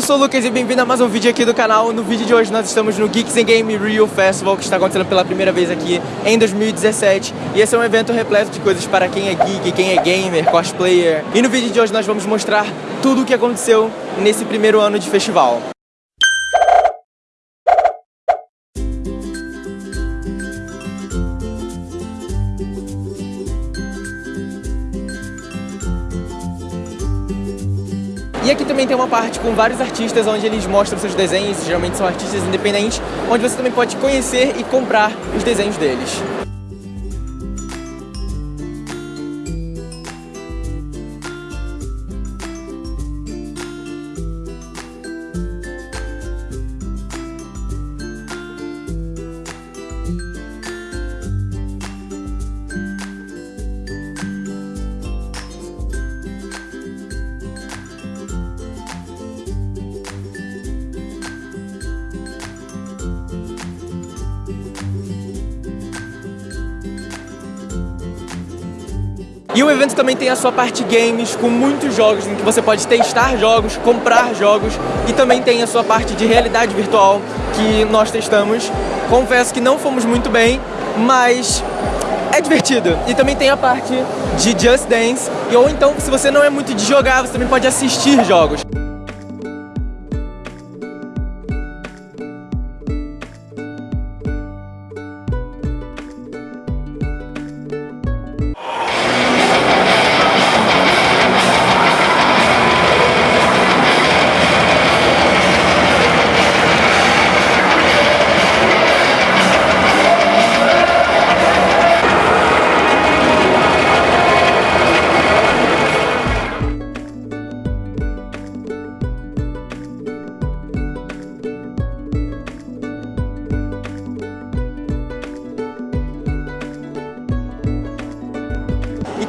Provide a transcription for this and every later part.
Eu sou o Lucas e bem-vindo a mais um vídeo aqui do canal. No vídeo de hoje nós estamos no Geeks and Game Rio Festival, que está acontecendo pela primeira vez aqui em 2017. E esse é um evento repleto de coisas para quem é geek, quem é gamer, cosplayer. E no vídeo de hoje nós vamos mostrar tudo o que aconteceu nesse primeiro ano de festival. E aqui também tem uma parte com vários artistas onde eles mostram seus desenhos, geralmente são artistas independentes, onde você também pode conhecer e comprar os desenhos deles. E o evento também tem a sua parte games, com muitos jogos, em que você pode testar jogos, comprar jogos, e também tem a sua parte de realidade virtual, que nós testamos. Confesso que não fomos muito bem, mas é divertido. E também tem a parte de Just Dance, ou então, se você não é muito de jogar, você também pode assistir jogos.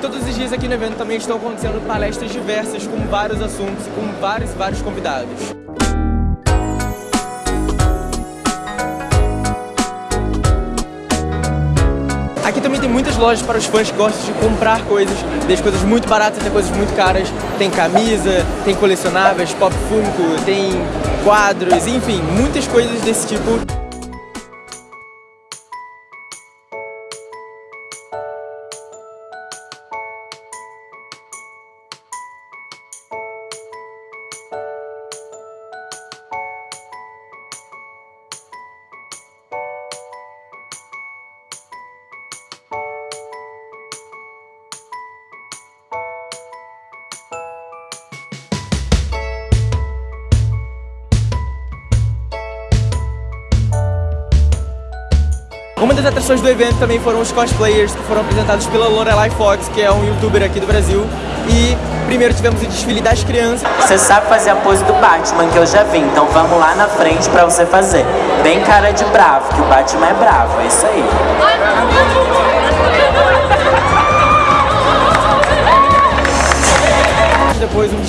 Todos os dias aqui no evento também estão acontecendo palestras diversas com vários assuntos e com vários, vários convidados. Aqui também tem muitas lojas para os fãs que gostam de comprar coisas, desde coisas muito baratas até coisas muito caras. Tem camisa, tem colecionáveis, pop funko, tem quadros, enfim, muitas coisas desse tipo. Uma das atrações do evento também foram os cosplayers que foram apresentados pela Lorelai Fox, que é um youtuber aqui do Brasil. E primeiro tivemos o desfile das crianças. Você sabe fazer a pose do Batman, que eu já vi, então vamos lá na frente pra você fazer. Bem cara de bravo, que o Batman é bravo, é isso aí.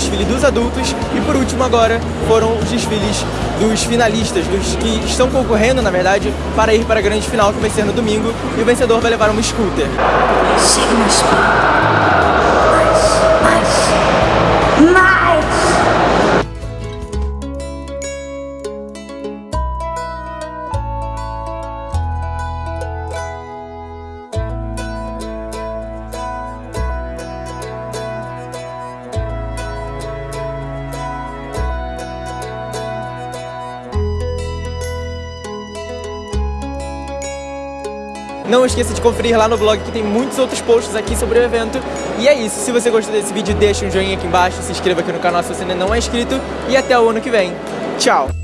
Desfile dos adultos. E por último agora foram os desfiles dos finalistas, dos que estão concorrendo, na verdade, para ir para a grande final que vai ser no domingo. E o vencedor vai levar uma scooter. Não esqueça de conferir lá no blog que tem muitos outros posts aqui sobre o evento. E é isso, se você gostou desse vídeo, deixa um joinha aqui embaixo, se inscreva aqui no canal se você ainda não é inscrito e até o ano que vem. Tchau!